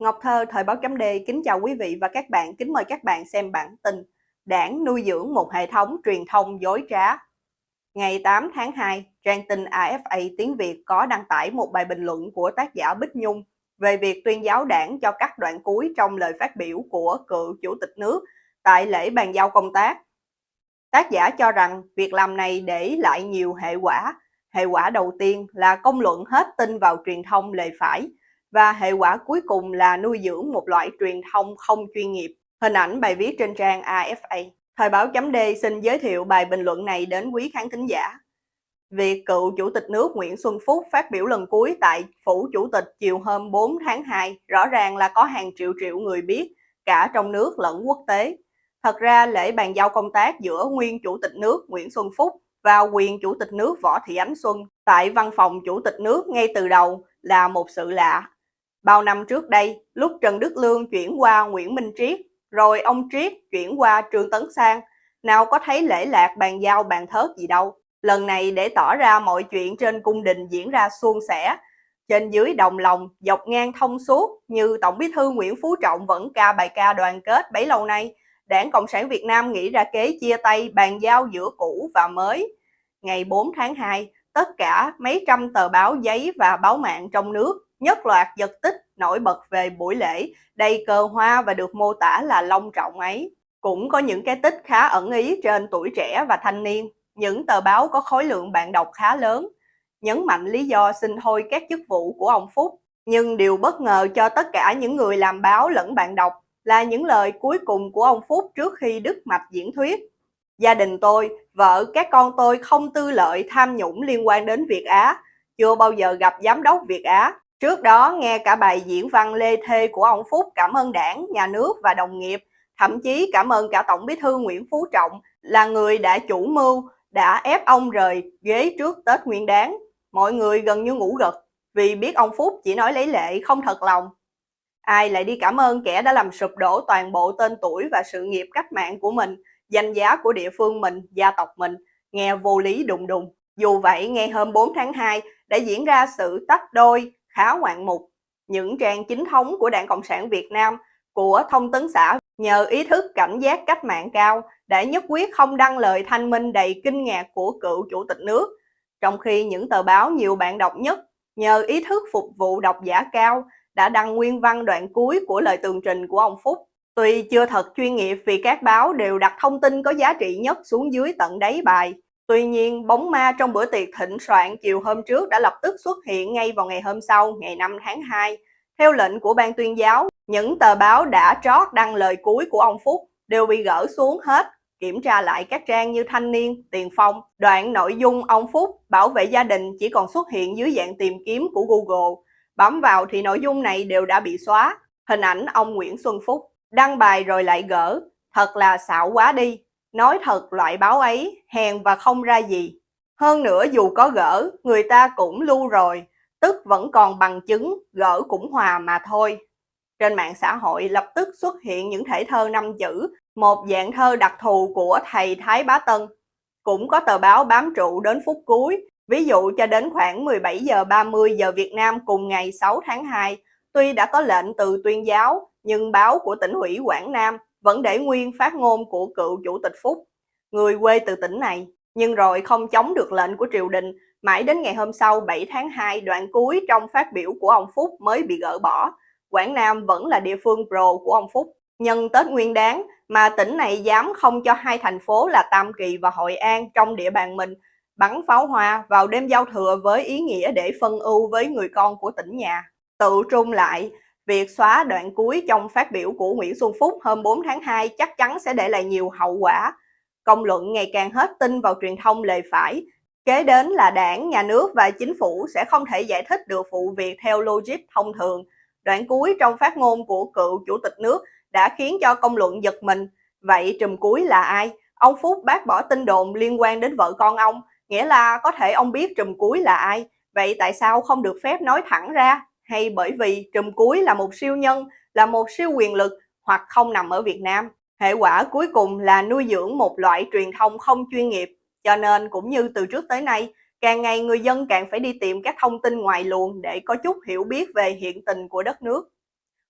Ngọc Thơ, Thời báo chấm D, kính chào quý vị và các bạn, kính mời các bạn xem bản tin Đảng nuôi dưỡng một hệ thống truyền thông dối trá. Ngày 8 tháng 2, trang tin AFA tiếng Việt có đăng tải một bài bình luận của tác giả Bích Nhung về việc tuyên giáo đảng cho các đoạn cuối trong lời phát biểu của cựu chủ tịch nước tại lễ bàn giao công tác. Tác giả cho rằng việc làm này để lại nhiều hệ quả. Hệ quả đầu tiên là công luận hết tin vào truyền thông lề phải, và hệ quả cuối cùng là nuôi dưỡng một loại truyền thông không chuyên nghiệp. Hình ảnh bài viết trên trang AFA. Thời báo chấm D xin giới thiệu bài bình luận này đến quý khán thính giả. Việc cựu Chủ tịch nước Nguyễn Xuân Phúc phát biểu lần cuối tại Phủ Chủ tịch chiều hôm 4 tháng 2 rõ ràng là có hàng triệu triệu người biết, cả trong nước lẫn quốc tế. Thật ra lễ bàn giao công tác giữa nguyên Chủ tịch nước Nguyễn Xuân Phúc và quyền Chủ tịch nước Võ Thị Ánh Xuân tại văn phòng Chủ tịch nước ngay từ đầu là một sự lạ Bao năm trước đây, lúc Trần Đức Lương chuyển qua Nguyễn Minh Triết, rồi ông Triết chuyển qua Trương Tấn Sang, nào có thấy lễ lạc bàn giao bàn thớt gì đâu. Lần này để tỏ ra mọi chuyện trên cung đình diễn ra suôn sẻ, trên dưới đồng lòng, dọc ngang thông suốt như Tổng bí thư Nguyễn Phú Trọng vẫn ca bài ca đoàn kết bấy lâu nay, Đảng Cộng sản Việt Nam nghĩ ra kế chia tay bàn giao giữa cũ và mới. Ngày 4 tháng 2, tất cả mấy trăm tờ báo giấy và báo mạng trong nước nhất loạt giật tích nổi bật về buổi lễ đầy cờ hoa và được mô tả là long trọng ấy. Cũng có những cái tích khá ẩn ý trên tuổi trẻ và thanh niên, những tờ báo có khối lượng bạn đọc khá lớn, nhấn mạnh lý do xin thôi các chức vụ của ông Phúc. Nhưng điều bất ngờ cho tất cả những người làm báo lẫn bạn đọc là những lời cuối cùng của ông Phúc trước khi đứt mạch diễn thuyết. Gia đình tôi, vợ, các con tôi không tư lợi tham nhũng liên quan đến Việt Á, chưa bao giờ gặp giám đốc Việt Á, Trước đó nghe cả bài diễn văn lê thê của ông Phúc cảm ơn đảng, nhà nước và đồng nghiệp, thậm chí cảm ơn cả Tổng bí thư Nguyễn Phú Trọng là người đã chủ mưu, đã ép ông rời ghế trước Tết Nguyên đáng. Mọi người gần như ngủ gật vì biết ông Phúc chỉ nói lấy lệ không thật lòng. Ai lại đi cảm ơn kẻ đã làm sụp đổ toàn bộ tên tuổi và sự nghiệp cách mạng của mình, danh giá của địa phương mình, gia tộc mình, nghe vô lý đùng đùng. Dù vậy, ngay hôm 4 tháng 2 đã diễn ra sự tách đôi khá ngoạn mục. Những trang chính thống của Đảng Cộng sản Việt Nam, của thông tấn xã nhờ ý thức cảnh giác cách mạng cao đã nhất quyết không đăng lời thanh minh đầy kinh ngạc của cựu chủ tịch nước. Trong khi những tờ báo nhiều bạn đọc nhất nhờ ý thức phục vụ độc giả cao đã đăng nguyên văn đoạn cuối của lời tường trình của ông Phúc. Tuy chưa thật chuyên nghiệp vì các báo đều đặt thông tin có giá trị nhất xuống dưới tận đáy bài, Tuy nhiên, bóng ma trong bữa tiệc thịnh soạn chiều hôm trước đã lập tức xuất hiện ngay vào ngày hôm sau, ngày 5 tháng 2. Theo lệnh của ban tuyên giáo, những tờ báo đã trót đăng lời cuối của ông Phúc đều bị gỡ xuống hết. Kiểm tra lại các trang như Thanh Niên, Tiền Phong, đoạn nội dung ông Phúc bảo vệ gia đình chỉ còn xuất hiện dưới dạng tìm kiếm của Google. Bấm vào thì nội dung này đều đã bị xóa. Hình ảnh ông Nguyễn Xuân Phúc đăng bài rồi lại gỡ. Thật là xạo quá đi. Nói thật loại báo ấy hèn và không ra gì. Hơn nữa dù có gỡ, người ta cũng lưu rồi, tức vẫn còn bằng chứng, gỡ cũng hòa mà thôi. Trên mạng xã hội lập tức xuất hiện những thể thơ năm chữ, một dạng thơ đặc thù của thầy Thái Bá Tân. Cũng có tờ báo bám trụ đến phút cuối, ví dụ cho đến khoảng 17 giờ 30 giờ Việt Nam cùng ngày 6 tháng 2, tuy đã có lệnh từ tuyên giáo, nhưng báo của tỉnh ủy Quảng Nam vẫn để nguyên phát ngôn của cựu chủ tịch Phúc, người quê từ tỉnh này, nhưng rồi không chống được lệnh của triều đình, mãi đến ngày hôm sau 7 tháng 2 đoạn cuối trong phát biểu của ông Phúc mới bị gỡ bỏ. Quảng Nam vẫn là địa phương pro của ông Phúc. Nhân Tết Nguyên đáng mà tỉnh này dám không cho hai thành phố là Tam Kỳ và Hội An trong địa bàn mình bắn pháo hoa vào đêm giao thừa với ý nghĩa để phân ưu với người con của tỉnh nhà. Tự trung lại, Việc xóa đoạn cuối trong phát biểu của Nguyễn Xuân Phúc hôm 4 tháng 2 chắc chắn sẽ để lại nhiều hậu quả. Công luận ngày càng hết tin vào truyền thông lề phải. Kế đến là đảng, nhà nước và chính phủ sẽ không thể giải thích được vụ việc theo logic thông thường. Đoạn cuối trong phát ngôn của cựu chủ tịch nước đã khiến cho công luận giật mình. Vậy trùm cuối là ai? Ông Phúc bác bỏ tin đồn liên quan đến vợ con ông, nghĩa là có thể ông biết trùm cuối là ai. Vậy tại sao không được phép nói thẳng ra? Hay bởi vì trùm cuối là một siêu nhân, là một siêu quyền lực hoặc không nằm ở Việt Nam. Hệ quả cuối cùng là nuôi dưỡng một loại truyền thông không chuyên nghiệp, cho nên cũng như từ trước tới nay, càng ngày người dân càng phải đi tìm các thông tin ngoài luồng để có chút hiểu biết về hiện tình của đất nước.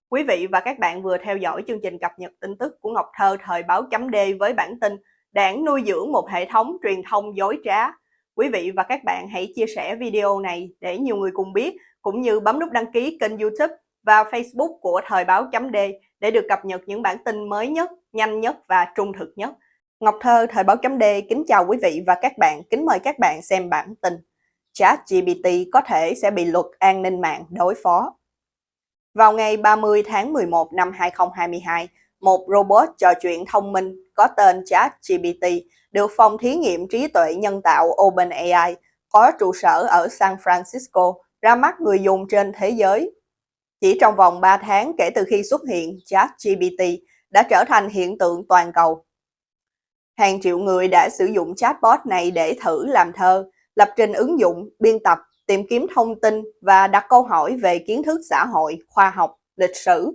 Quý vị và các bạn vừa theo dõi chương trình cập nhật tin tức của Ngọc Thơ thời báo chấm D với bản tin Đảng nuôi dưỡng một hệ thống truyền thông dối trá. Quý vị và các bạn hãy chia sẻ video này để nhiều người cùng biết, cũng như bấm nút đăng ký kênh youtube và facebook của thời báo chấm D để được cập nhật những bản tin mới nhất, nhanh nhất và trung thực nhất. Ngọc Thơ thời báo chấm D kính chào quý vị và các bạn, kính mời các bạn xem bản tin. ChatGPT có thể sẽ bị luật an ninh mạng đối phó. Vào ngày 30 tháng 11 năm 2022, một robot trò chuyện thông minh có tên ChatGPT được phòng thí nghiệm trí tuệ nhân tạo OpenAI có trụ sở ở San Francisco ra mắt người dùng trên thế giới. Chỉ trong vòng 3 tháng kể từ khi xuất hiện, ChatGPT đã trở thành hiện tượng toàn cầu. Hàng triệu người đã sử dụng chatbot này để thử làm thơ, lập trình ứng dụng, biên tập tìm kiếm thông tin và đặt câu hỏi về kiến thức xã hội, khoa học, lịch sử.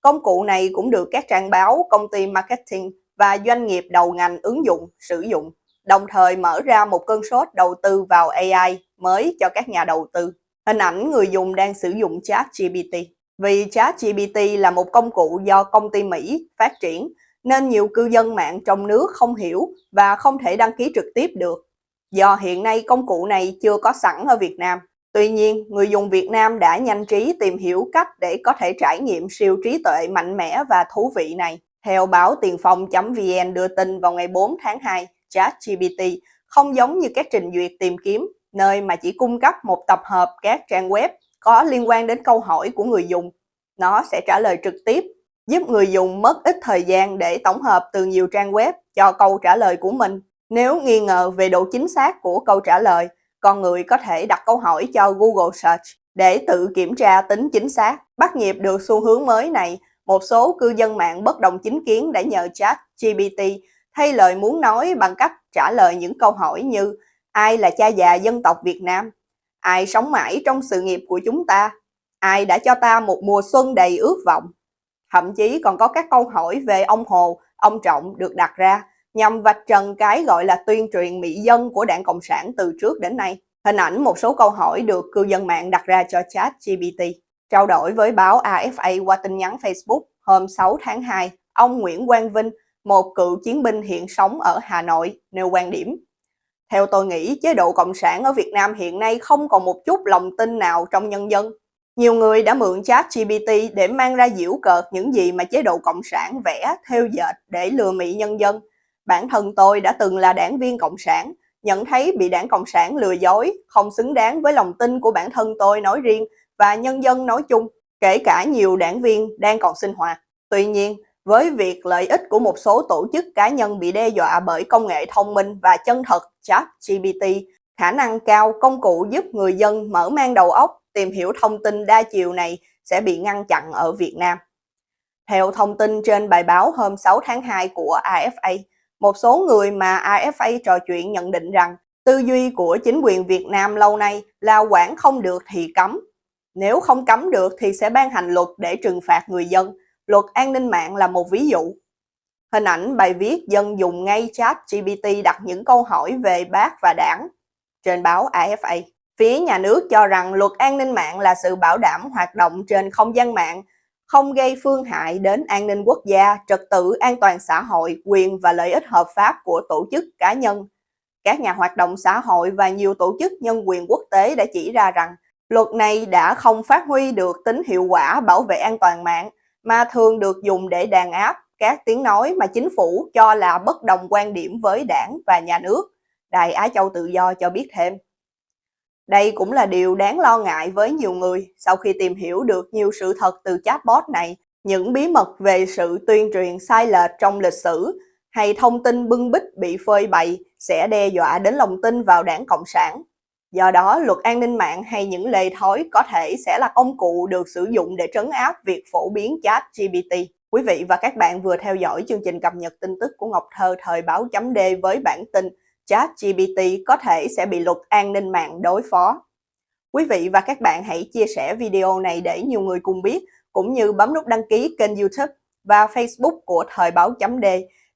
Công cụ này cũng được các trang báo, công ty marketing và doanh nghiệp đầu ngành ứng dụng, sử dụng, đồng thời mở ra một cơn sốt đầu tư vào AI mới cho các nhà đầu tư. Hình ảnh người dùng đang sử dụng ChatGPT. Vì ChatGPT là một công cụ do công ty Mỹ phát triển, nên nhiều cư dân mạng trong nước không hiểu và không thể đăng ký trực tiếp được do hiện nay công cụ này chưa có sẵn ở Việt Nam. Tuy nhiên, người dùng Việt Nam đã nhanh trí tìm hiểu cách để có thể trải nghiệm siêu trí tuệ mạnh mẽ và thú vị này. Theo báo tiền phong.vn đưa tin vào ngày 4 tháng 2, ChatGPT không giống như các trình duyệt tìm kiếm, nơi mà chỉ cung cấp một tập hợp các trang web có liên quan đến câu hỏi của người dùng. Nó sẽ trả lời trực tiếp, giúp người dùng mất ít thời gian để tổng hợp từ nhiều trang web cho câu trả lời của mình. Nếu nghi ngờ về độ chính xác của câu trả lời, con người có thể đặt câu hỏi cho Google Search để tự kiểm tra tính chính xác. Bắt nhịp được xu hướng mới này, một số cư dân mạng bất đồng chính kiến đã nhờ chat GPT thay lời muốn nói bằng cách trả lời những câu hỏi như Ai là cha già dân tộc Việt Nam? Ai sống mãi trong sự nghiệp của chúng ta? Ai đã cho ta một mùa xuân đầy ước vọng? Thậm chí còn có các câu hỏi về ông Hồ, ông Trọng được đặt ra nhằm vạch trần cái gọi là tuyên truyền mỹ dân của đảng Cộng sản từ trước đến nay. Hình ảnh một số câu hỏi được cư dân mạng đặt ra cho chat GPT. Trao đổi với báo AFA qua tin nhắn Facebook hôm 6 tháng 2, ông Nguyễn Quang Vinh, một cựu chiến binh hiện sống ở Hà Nội, nêu quan điểm. Theo tôi nghĩ, chế độ Cộng sản ở Việt Nam hiện nay không còn một chút lòng tin nào trong nhân dân. Nhiều người đã mượn chat GPT để mang ra diễu cợt những gì mà chế độ Cộng sản vẽ, theo dệt để lừa mị nhân dân, Bản thân tôi đã từng là đảng viên Cộng sản, nhận thấy bị đảng Cộng sản lừa dối, không xứng đáng với lòng tin của bản thân tôi nói riêng và nhân dân nói chung, kể cả nhiều đảng viên đang còn sinh hoạt. Tuy nhiên, với việc lợi ích của một số tổ chức cá nhân bị đe dọa bởi công nghệ thông minh và chân thật chat GPT, khả năng cao công cụ giúp người dân mở mang đầu óc tìm hiểu thông tin đa chiều này sẽ bị ngăn chặn ở Việt Nam. Theo thông tin trên bài báo hôm 6 tháng 2 của AFA, một số người mà AFA trò chuyện nhận định rằng tư duy của chính quyền Việt Nam lâu nay là quản không được thì cấm. Nếu không cấm được thì sẽ ban hành luật để trừng phạt người dân. Luật an ninh mạng là một ví dụ. Hình ảnh bài viết dân dùng ngay chat GPT đặt những câu hỏi về bác và đảng trên báo AFA. Phía nhà nước cho rằng luật an ninh mạng là sự bảo đảm hoạt động trên không gian mạng không gây phương hại đến an ninh quốc gia, trật tự an toàn xã hội, quyền và lợi ích hợp pháp của tổ chức cá nhân. Các nhà hoạt động xã hội và nhiều tổ chức nhân quyền quốc tế đã chỉ ra rằng luật này đã không phát huy được tính hiệu quả bảo vệ an toàn mạng mà thường được dùng để đàn áp các tiếng nói mà chính phủ cho là bất đồng quan điểm với đảng và nhà nước. Đài Á Châu Tự Do cho biết thêm. Đây cũng là điều đáng lo ngại với nhiều người sau khi tìm hiểu được nhiều sự thật từ chatbot này, những bí mật về sự tuyên truyền sai lệch trong lịch sử hay thông tin bưng bít bị phơi bày sẽ đe dọa đến lòng tin vào đảng Cộng sản. Do đó, luật an ninh mạng hay những lề thói có thể sẽ là công cụ được sử dụng để trấn áp việc phổ biến chat GPT. Quý vị và các bạn vừa theo dõi chương trình cập nhật tin tức của Ngọc Thơ thời báo chấm D với bản tin ChatGPT có thể sẽ bị luật an ninh mạng đối phó. Quý vị và các bạn hãy chia sẻ video này để nhiều người cùng biết, cũng như bấm nút đăng ký kênh YouTube và Facebook của Thời báo chấm D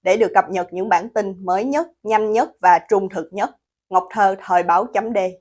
để được cập nhật những bản tin mới nhất, nhanh nhất và trung thực nhất. Ngọc Thơ Thời báo chấm D